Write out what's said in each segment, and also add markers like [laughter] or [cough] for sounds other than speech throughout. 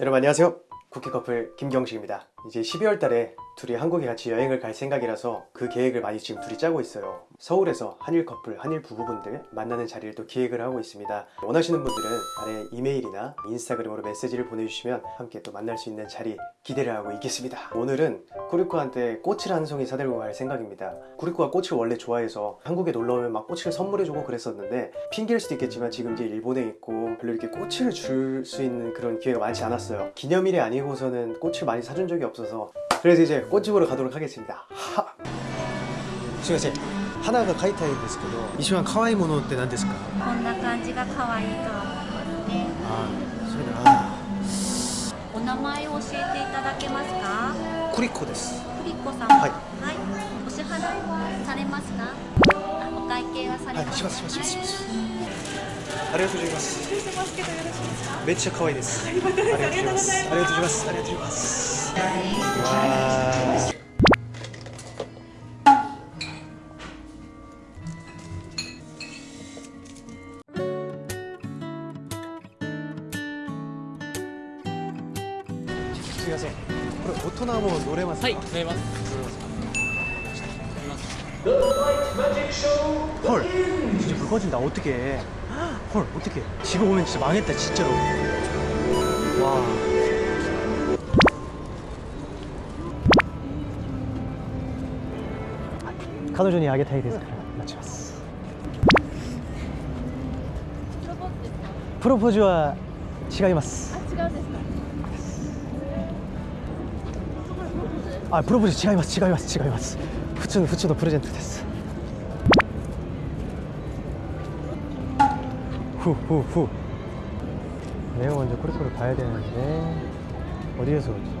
여러분 안녕하세요. 쿠키 커플 김경식입니다. 이제 12월 달에 둘이 한국에 같이 여행을 갈 생각이라서 그 계획을 많이 지금 둘이 짜고 있어요. 서울에서 한일 커플, 한일 부부분들 만나는 자리를 또 기획을 하고 있습니다. 원하시는 분들은 아래 이메일이나 인스타그램으로 메시지를 보내주시면 함께 또 만날 수 있는 자리 기대를 하고 있겠습니다. 오늘은 쿠리코한테 꽃을 한 송이 사들고 갈 생각입니다. 쿠리코가 꽃을 원래 좋아해서 한국에 놀러오면 막 꽃을 선물해주고 그랬었는데 핑계일 수도 있겠지만 지금 이제 일본에 있고 별로 이렇게 꽃을 줄 수 있는 그런 기회가 많지 않았어요. 기념일이 아니고서는 꽃을 많이 사준 적이 없어서 그래서 이제 꽃집으로 가도록 하겠습니 다! 지금하나가 가이타인ですけど이 시간 카와이 모노 때何ですか?こんな感じが可愛いお名前を教えていただけますかクリコですクリコさんはい、お支払いはされますかお会計はされますか、ありがとうございます。めっちゃ可愛いで。す。ありがとうございます。ありがとうございます。 わーすみませんこれ大人も乗れますかはい、乗れます。 헐 진짜 불 꺼진다 어떡해 헐 어떡해 집에 오면 진짜 망했다 진짜로 와 彼女にあげたいですから待ちますプロポーズは違います違うんですかあプロポーズ違います違います違います普通の普通のプレゼントですふうふうふう 내가 먼저 코리코를 가야 되는데 어디에서 오지?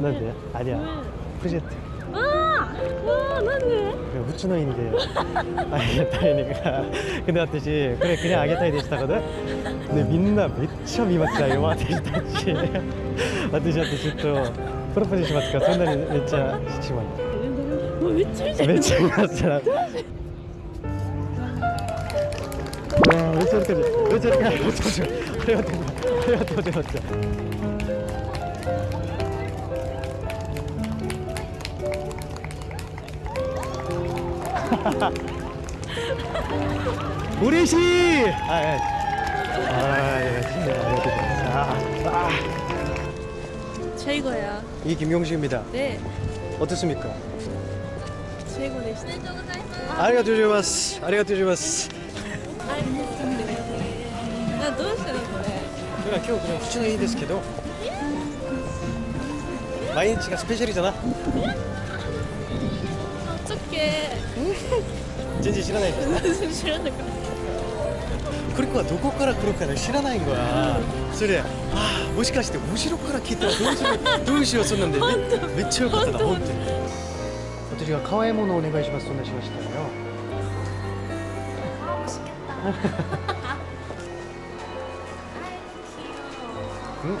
난데? 아니야. 프로젝트. 아! 와, 난데? 그 후추노인데 아게타이니까 근데私 그래 그냥 아게타이 되시다거든 근데 민나 めっちゃ見ますよ私たち私だってちょっとプロポーズしますかそんなにめっちゃしまもうめっちゃ見てめっちゃ見ますからうわめっちゃ嬉しいめっちゃ嬉 [laughs] 우리 씨! 아, 예. 아, 예. 아, 예. 아. 최고야. 이 김용식입니다. 네. 어떻습니까? 최고 되시죠? 아리가토 조마스. 아리가토 조마스. 아, どうしたのこれ。今日この口のいいですけど。毎日がスペシャルじゃな 어떡해. 全然知らないんだ 무슨 싫어하는 거. クリコはどこから来るか知らないん거야それでああもしかして後ろから来たらどうしよう[laughs] どうしようそんなんでめめっちゃよかったな本当に私が可愛いものをお願いしますそんなしましたよ 아 맛있겠다. 아이 귀여워. [laughs] ん